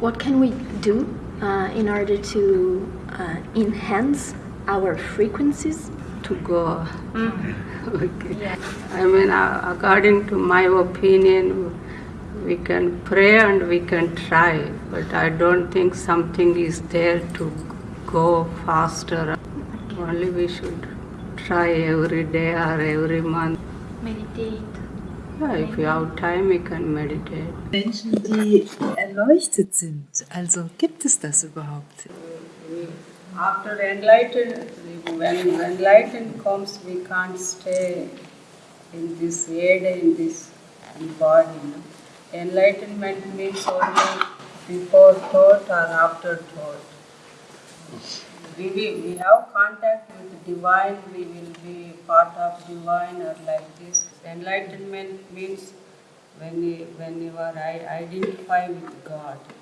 what can we do uh, in order to uh, enhance our frequencies? to go. okay. I mean, uh, according to my opinion, we can pray and we can try, but I don't think something is there to go faster. Only we should try every day or every month. Meditate. Yeah, if you have time, you can meditate. Menschen, die erleuchtet sind. Also gibt es das überhaupt? After enlightened, when enlightened comes, we can't stay in this head, in this body. Enlightenment means only before thought or after thought. We, will, we have contact with divine, we will be part of divine or like this. Enlightenment means when you, when you are i- identify with God.